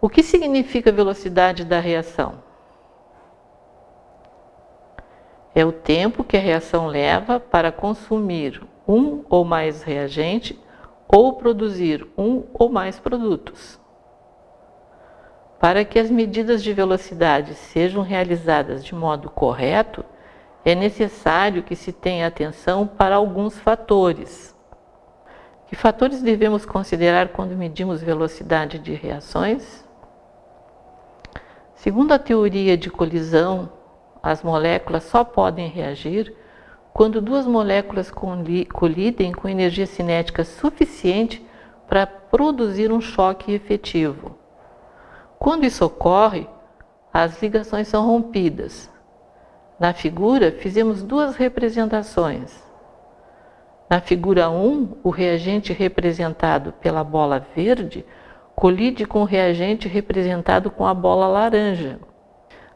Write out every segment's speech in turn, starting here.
O que significa velocidade da reação? É o tempo que a reação leva para consumir um ou mais reagente ou produzir um ou mais produtos. Para que as medidas de velocidade sejam realizadas de modo correto, é necessário que se tenha atenção para alguns fatores. Que fatores devemos considerar quando medimos velocidade de reações? Segundo a teoria de colisão, as moléculas só podem reagir quando duas moléculas colidem com energia cinética suficiente para produzir um choque efetivo. Quando isso ocorre, as ligações são rompidas. Na figura, fizemos duas representações. Na figura 1, o reagente representado pela bola verde colide com o reagente representado com a bola laranja.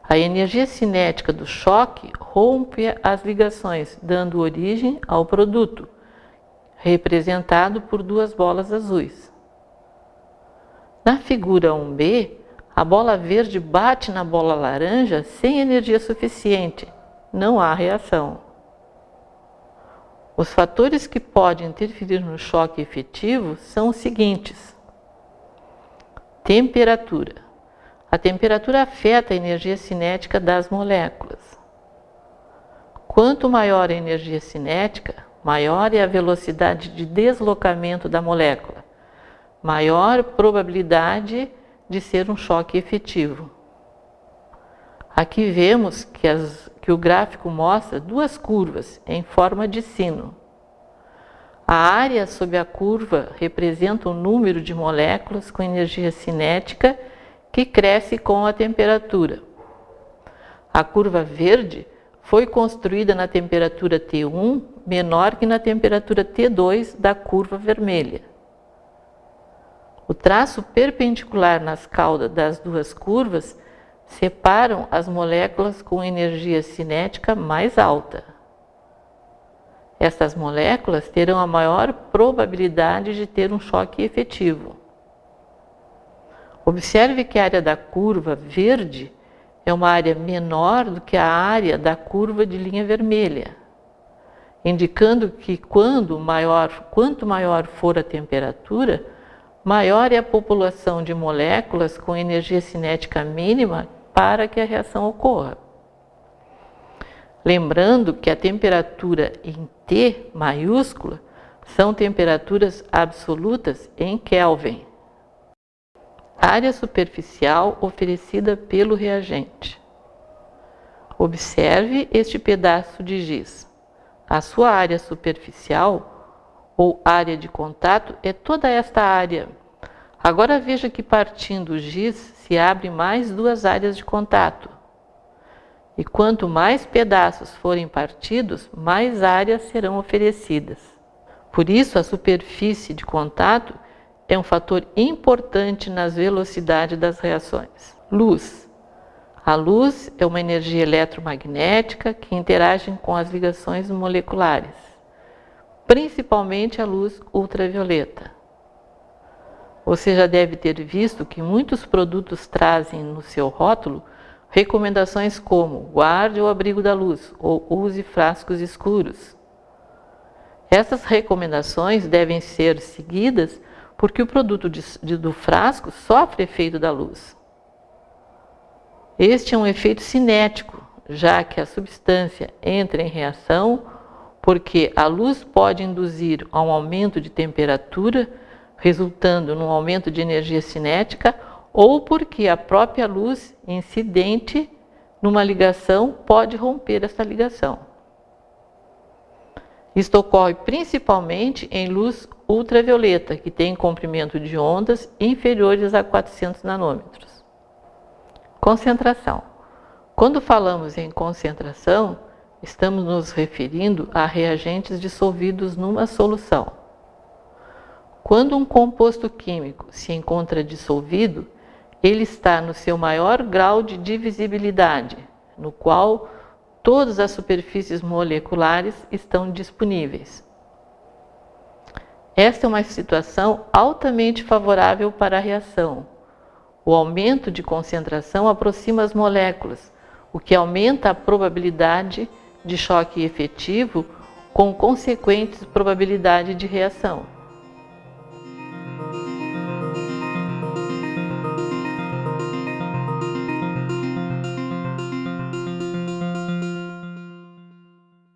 A energia cinética do choque rompe as ligações, dando origem ao produto, representado por duas bolas azuis. Na figura 1b, a bola verde bate na bola laranja sem energia suficiente. Não há reação. Os fatores que podem interferir no choque efetivo são os seguintes. Temperatura. A temperatura afeta a energia cinética das moléculas. Quanto maior a energia cinética, maior é a velocidade de deslocamento da molécula, maior probabilidade de ser um choque efetivo. Aqui vemos que, as, que o gráfico mostra duas curvas em forma de sino. A área sob a curva representa o número de moléculas com energia cinética que cresce com a temperatura. A curva verde foi construída na temperatura T1 menor que na temperatura T2 da curva vermelha. O traço perpendicular nas caudas das duas curvas separam as moléculas com energia cinética mais alta. Essas moléculas terão a maior probabilidade de ter um choque efetivo. Observe que a área da curva verde é uma área menor do que a área da curva de linha vermelha, indicando que quando maior, quanto maior for a temperatura, maior é a população de moléculas com energia cinética mínima para que a reação ocorra. Lembrando que a temperatura em T maiúscula são temperaturas absolutas em Kelvin. Área superficial oferecida pelo reagente. Observe este pedaço de giz. A sua área superficial ou área de contato é toda esta área. Agora veja que partindo o giz se abrem mais duas áreas de contato. E quanto mais pedaços forem partidos, mais áreas serão oferecidas. Por isso, a superfície de contato é um fator importante nas velocidades das reações. Luz. A luz é uma energia eletromagnética que interage com as ligações moleculares, principalmente a luz ultravioleta. Você já deve ter visto que muitos produtos trazem no seu rótulo Recomendações como guarde o abrigo da luz ou use frascos escuros. Essas recomendações devem ser seguidas porque o produto de, de, do frasco sofre efeito da luz. Este é um efeito cinético, já que a substância entra em reação porque a luz pode induzir a um aumento de temperatura, resultando num aumento de energia cinética ou porque a própria luz incidente numa ligação pode romper essa ligação. Isto ocorre principalmente em luz ultravioleta, que tem comprimento de ondas inferiores a 400 nanômetros. Concentração. Quando falamos em concentração, estamos nos referindo a reagentes dissolvidos numa solução. Quando um composto químico se encontra dissolvido, ele está no seu maior grau de divisibilidade, no qual todas as superfícies moleculares estão disponíveis. Esta é uma situação altamente favorável para a reação. O aumento de concentração aproxima as moléculas, o que aumenta a probabilidade de choque efetivo com consequentes probabilidade de reação.